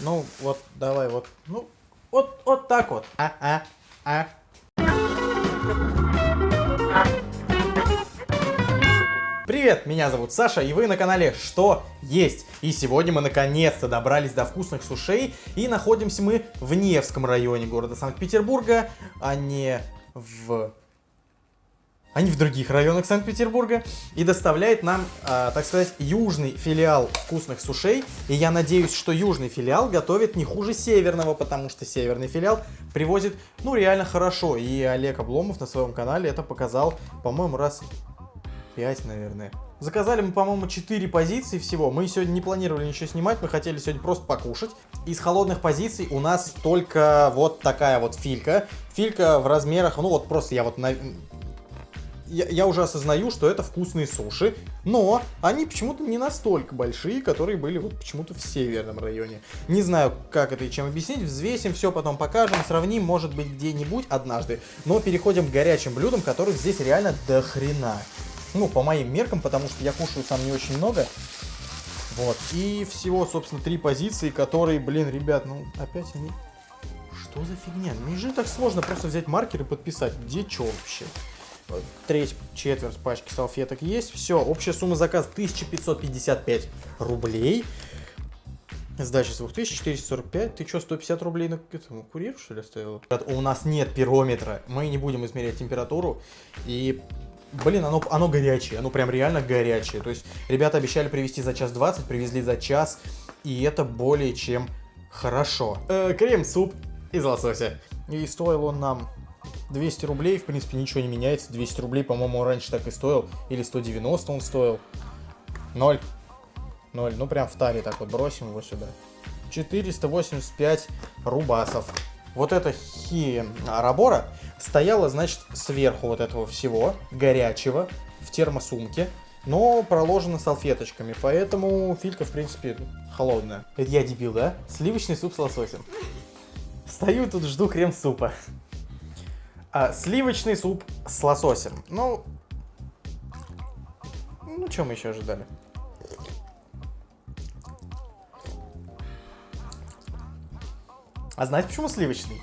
Ну, вот, давай, вот, ну, вот, вот так вот. А, а, а. Привет, меня зовут Саша, и вы на канале Что Есть? И сегодня мы наконец-то добрались до вкусных сушей, и находимся мы в Невском районе города Санкт-Петербурга, а не в а не в других районах Санкт-Петербурга, и доставляет нам, э, так сказать, южный филиал вкусных сушей. И я надеюсь, что южный филиал готовит не хуже северного, потому что северный филиал привозит, ну, реально хорошо. И Олег Обломов на своем канале это показал, по-моему, раз 5, наверное. Заказали мы, по-моему, 4 позиции всего. Мы сегодня не планировали ничего снимать, мы хотели сегодня просто покушать. Из холодных позиций у нас только вот такая вот филька. Филька в размерах, ну вот просто я вот на я, я уже осознаю, что это вкусные суши, но они почему-то не настолько большие, которые были вот почему-то в северном районе. Не знаю, как это и чем объяснить, взвесим все, потом покажем, сравним, может быть, где-нибудь однажды. Но переходим к горячим блюдам, которых здесь реально до хрена. Ну, по моим меркам, потому что я кушаю сам не очень много. Вот, и всего, собственно, три позиции, которые, блин, ребят, ну, опять они... Что за фигня? Же так сложно просто взять маркер и подписать. Где что вообще? Треть, четверть пачки салфеток есть. Все, общая сумма заказа 1555 рублей. Сдача с 2445. Ты что, 150 рублей на этому курьер, что ли, оставил? У нас нет пирометра. Мы не будем измерять температуру. И, блин, оно, оно горячее. Оно прям реально горячее. То есть, ребята обещали привезти за час 20, привезли за час. И это более чем хорошо. Э, крем-суп из лосося. И стоил он нам 200 рублей, в принципе, ничего не меняется. 200 рублей, по-моему, раньше так и стоил. Или 190 он стоил. 0. 0. Ну, прям в таре так вот бросим его сюда. 485 рубасов. Вот эта хи Арабора стояла, значит, сверху вот этого всего, горячего, в термосумке, но проложена салфеточками, поэтому филька, в принципе, холодная. Это я дебил, да? Сливочный суп с лососем. Стою тут, жду крем-супа. А, сливочный суп с лососем. Ну, ну, что мы еще ожидали? А знаете, почему сливочный?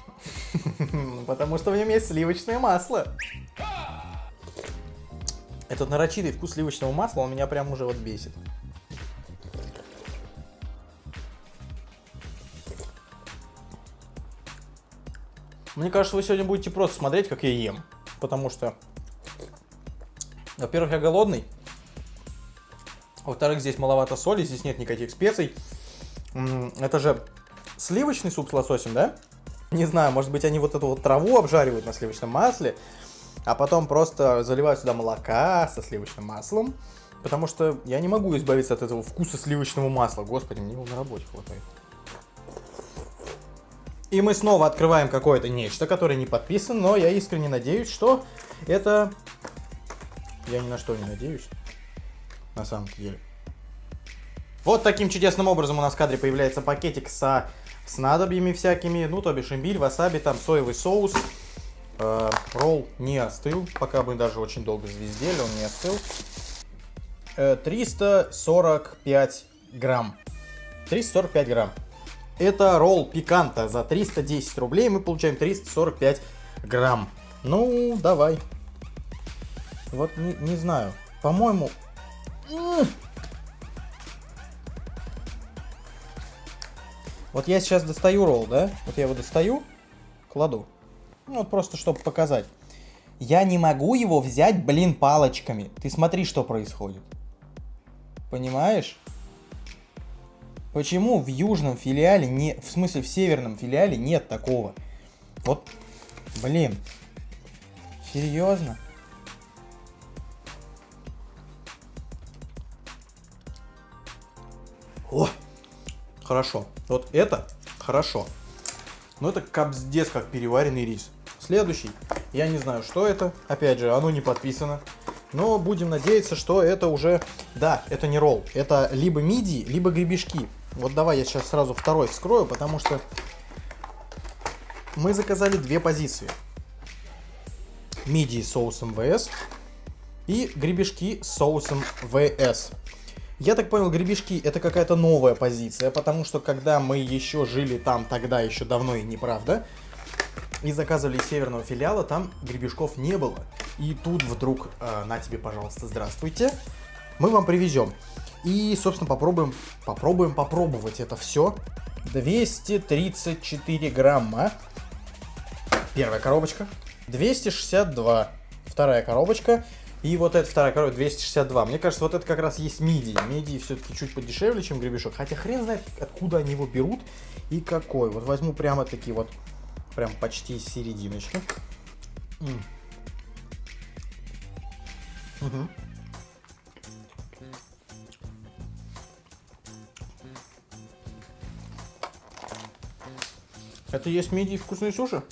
Потому что в нем есть сливочное масло. Этот нарочитый вкус сливочного масла, он меня прям уже вот бесит. Мне кажется, вы сегодня будете просто смотреть, как я ем. Потому что, во-первых, я голодный. Во-вторых, здесь маловато соли, здесь нет никаких специй. Это же сливочный суп с лососем, да? Не знаю, может быть, они вот эту вот траву обжаривают на сливочном масле, а потом просто заливают сюда молока со сливочным маслом. Потому что я не могу избавиться от этого вкуса сливочного масла. Господи, мне его на работе хватает. И мы снова открываем какое-то нечто, которое не подписано, но я искренне надеюсь, что это... Я ни на что не надеюсь, на самом деле. Вот таким чудесным образом у нас в кадре появляется пакетик со снадобьями всякими, ну, то бишь имбирь, васаби, там соевый соус. Э, ролл не остыл, пока мы даже очень долго звездели, он не остыл. Э, 345 грамм. 345 грамм. Это ролл пиканта. За 310 рублей мы получаем 345 грамм. Ну, давай. Вот не, не знаю. По-моему... Вот я сейчас достаю ролл, да? Вот я его достаю, кладу. Ну, вот просто, чтобы показать. Я не могу его взять, блин, палочками. Ты смотри, что происходит. Понимаешь? Почему в южном филиале, не, в смысле в северном филиале нет такого? Вот, блин, серьезно? О, хорошо. Вот это хорошо. Но это капздец как переваренный рис. Следующий. Я не знаю, что это. Опять же, оно не подписано. Но будем надеяться, что это уже... Да, это не ролл. Это либо мидии, либо гребешки. Вот давай я сейчас сразу второй вскрою, потому что мы заказали две позиции. Мидии соус МВС И гребешки с соусом ВС. Я так понял, гребешки это какая-то новая позиция, потому что когда мы еще жили там, тогда еще давно и неправда, и заказывали из северного филиала, там гребешков не было. И тут вдруг, э, на тебе, пожалуйста, здравствуйте, мы вам привезем. И, собственно, попробуем, попробуем попробовать это все. 234 грамма. Первая коробочка. 262. Вторая коробочка. И вот эта вторая коробка 262. Мне кажется, вот это как раз есть мидии. Мидии все-таки чуть подешевле, чем гребешок. Хотя хрен знает, откуда они его берут и какой. Вот возьму прямо такие вот, прям почти серединочки. Угу. Это есть мидии вкусные суши?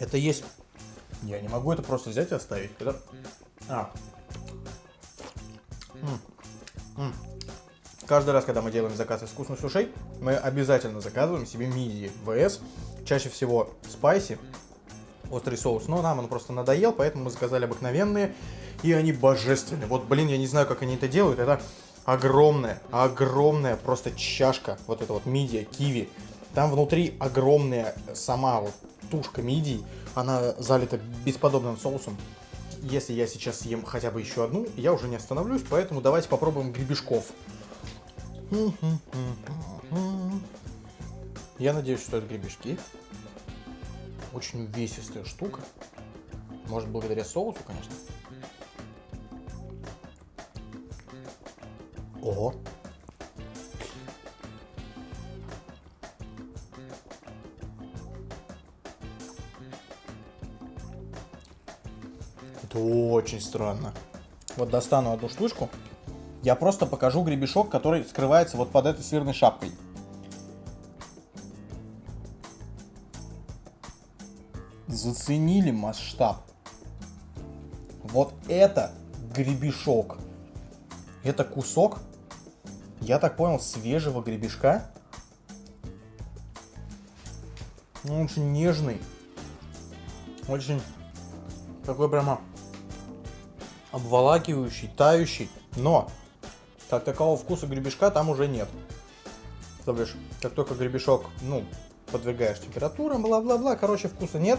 Это есть... Я не могу это просто взять и оставить. Это... А. М -м -м. Каждый раз, когда мы делаем заказ из вкусных сушей, мы обязательно заказываем себе мидии ВС. Чаще всего спайси, острый соус. Но нам он просто надоел, поэтому мы заказали обыкновенные. И они божественные. Вот, блин, я не знаю, как они это делают. Это огромная, огромная просто чашка, вот эта вот мидия, киви. Там внутри огромная сама вот тушка мидий, она залита бесподобным соусом. Если я сейчас съем хотя бы еще одну, я уже не остановлюсь, поэтому давайте попробуем гребешков. Я надеюсь, что это гребешки. Очень увесистая штука. Может, благодаря соусу, конечно. Ого. Это очень странно. Вот достану одну штучку. Я просто покажу гребешок, который скрывается вот под этой сырной шапкой. Заценили масштаб. Вот это гребешок. Это кусок я так понял, свежего гребешка. Он очень нежный. Очень такой прямо обволакивающий, тающий. Но, как такового вкуса гребешка там уже нет. То бишь, как только гребешок, ну, подвергаешь температурам, бла-бла-бла, короче, вкуса нет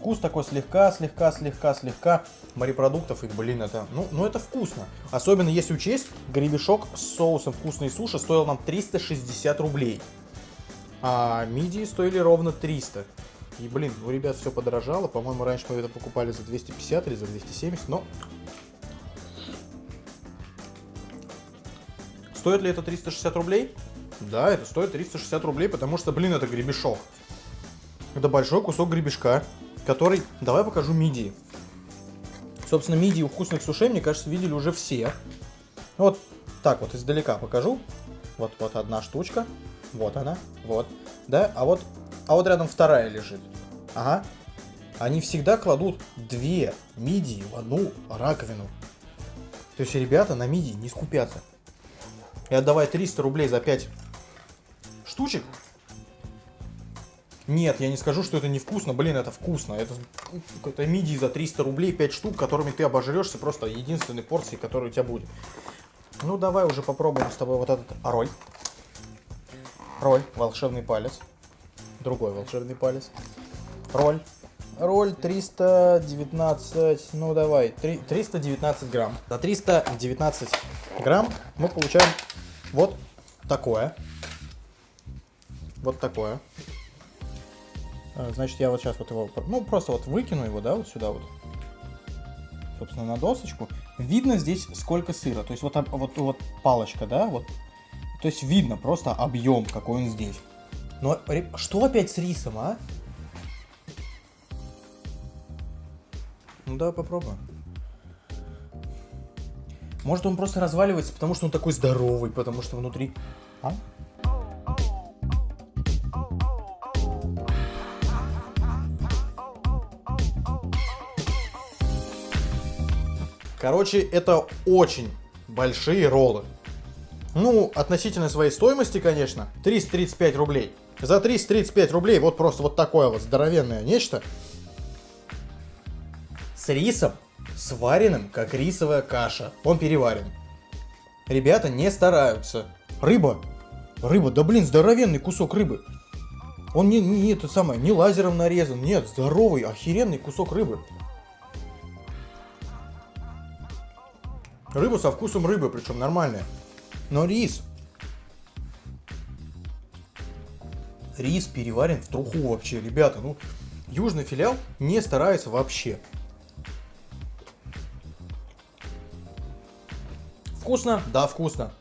вкус такой слегка, слегка, слегка, слегка морепродуктов. И, блин, это, ну, ну это вкусно. Особенно если учесть, гребешок с соусом вкусной суши стоил нам 360 рублей. А мидии стоили ровно 300. И, блин, у ребят все подорожало. По-моему, раньше мы это покупали за 250 или за 270, но... Стоит ли это 360 рублей? Да, это стоит 360 рублей, потому что, блин, это гребешок. Это большой кусок гребешка который... Давай покажу мидии. Собственно, мидии у вкусных сушей, мне кажется, видели уже все. Вот так вот издалека покажу. Вот, вот одна штучка. Вот она. Вот. Да, а вот, а вот рядом вторая лежит. Ага. Они всегда кладут две мидии в одну раковину. То есть ребята на мидии не скупятся. И отдавая 300 рублей за 5 штучек, нет, я не скажу, что это невкусно. Блин, это вкусно. Это какой-то мидии за 300 рублей, 5 штук, которыми ты обожрешься. Просто единственной порции, которая у тебя будет. Ну, давай уже попробуем с тобой вот этот роль. Роль, волшебный палец. Другой волшебный палец. Роль. Роль 319, ну давай, 3, 319 грамм. За 319 грамм мы получаем вот такое. Вот такое. А, значит, я вот сейчас вот его, ну, просто вот выкину его, да, вот сюда вот, собственно, на досочку. Видно здесь сколько сыра, то есть вот, вот, вот палочка, да, вот. То есть видно просто объем, какой он здесь. Но что опять с рисом, а? Ну да, попробуем. Может он просто разваливается, потому что он такой здоровый, потому что внутри... А? Короче, это очень большие роллы. Ну, относительно своей стоимости, конечно, 335 рублей. За 335 рублей вот просто вот такое вот здоровенное нечто. с рисом, сваренным, как рисовая каша. Он переварен. Ребята не стараются. Рыба. Рыба, да блин, здоровенный кусок рыбы. Он не, не, это самое, не лазером нарезан, нет, здоровый, охеренный кусок рыбы. Рыба со вкусом рыбы, причем нормальная. Но рис. Рис переварен в труху вообще, ребята. Ну, южный филиал не старается вообще. Вкусно? Да, вкусно.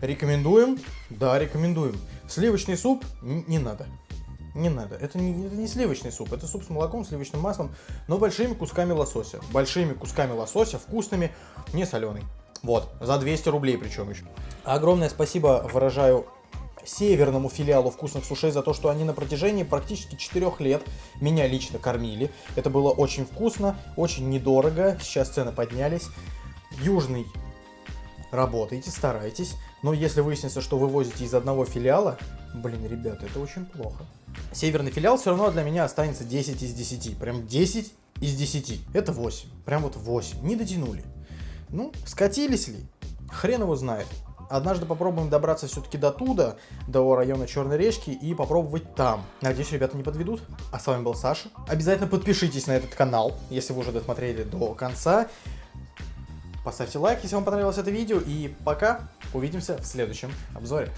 Рекомендуем? Да, рекомендуем. Сливочный суп? Не надо. Не надо. Это не, это не сливочный суп, это суп с молоком, сливочным маслом, но большими кусками лосося. Большими кусками лосося, вкусными, не соленый. Вот, за 200 рублей причем еще. Огромное спасибо выражаю северному филиалу вкусных сушей за то, что они на протяжении практически 4 лет меня лично кормили. Это было очень вкусно, очень недорого, сейчас цены поднялись. Южный работайте, старайтесь. Но если выяснится, что вы возите из одного филиала, блин, ребята, это очень плохо. Северный филиал все равно для меня останется 10 из 10. Прям 10 из 10. Это 8. Прям вот 8. Не дотянули. Ну, скатились ли? Хрен его знает. Однажды попробуем добраться все-таки до туда, до района Черной речки и попробовать там. Надеюсь, ребята не подведут. А с вами был Саша. Обязательно подпишитесь на этот канал, если вы уже досмотрели до конца. Поставьте лайк, если вам понравилось это видео. И пока. Увидимся в следующем обзоре.